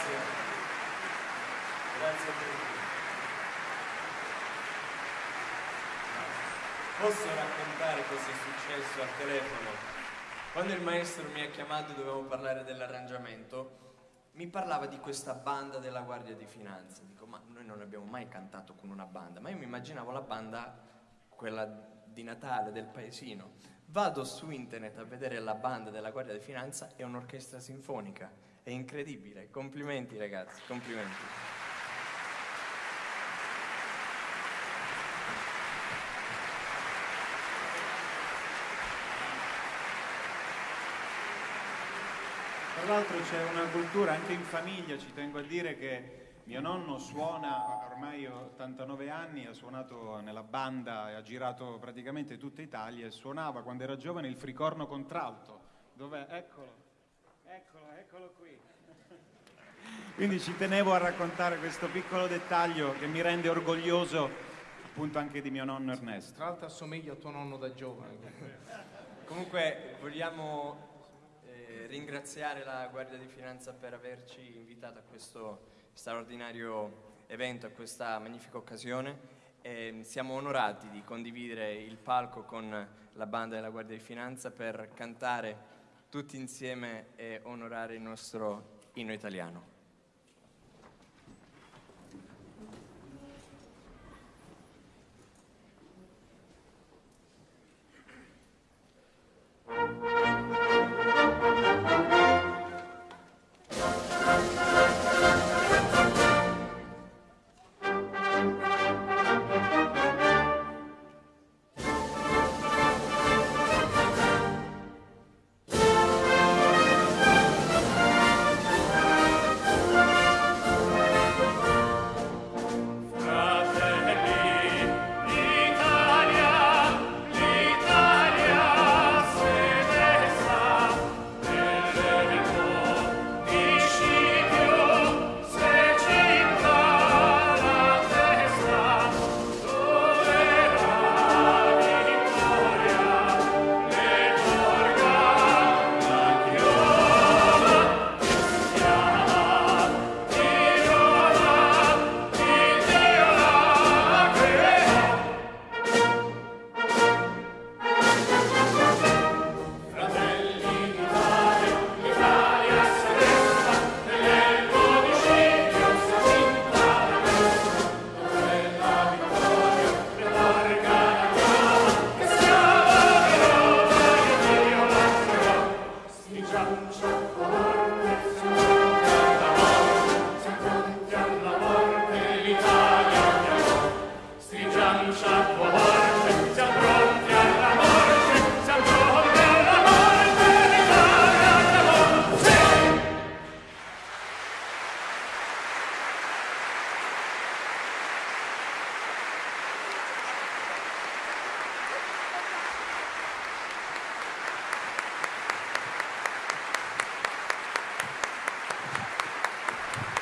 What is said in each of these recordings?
Grazie. Grazie a tutti. Posso raccontare cosa è successo al telefono? Quando il maestro mi ha chiamato e dovevamo parlare dell'arrangiamento, mi parlava di questa banda della Guardia di Finanza. Dico, ma noi non abbiamo mai cantato con una banda, ma io mi immaginavo la banda, quella di Natale, del paesino. Vado su internet a vedere la banda della Guardia di Finanza, è un'orchestra sinfonica. È incredibile. Complimenti ragazzi, complimenti. Tra l'altro c'è una cultura anche in famiglia, ci tengo a dire che mio nonno suona, ormai 89 anni, ha suonato nella banda e ha girato praticamente tutta Italia e suonava quando era giovane il fricorno contralto. Dov'è? Eccolo, eccolo, eccolo qui. Quindi ci tenevo a raccontare questo piccolo dettaglio che mi rende orgoglioso appunto anche di mio nonno Ernesto. Tra l'altro assomiglia a tuo nonno da giovane. Comunque vogliamo ringraziare la Guardia di Finanza per averci invitato a questo straordinario evento, a questa magnifica occasione. E siamo onorati di condividere il palco con la banda della Guardia di Finanza per cantare tutti insieme e onorare il nostro inno italiano.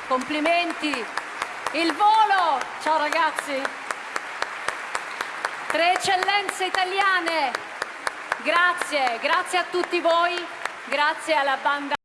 Complimenti. Il volo. Ciao ragazzi. Tre eccellenze italiane. Grazie, grazie a tutti voi, grazie alla banda.